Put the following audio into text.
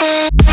see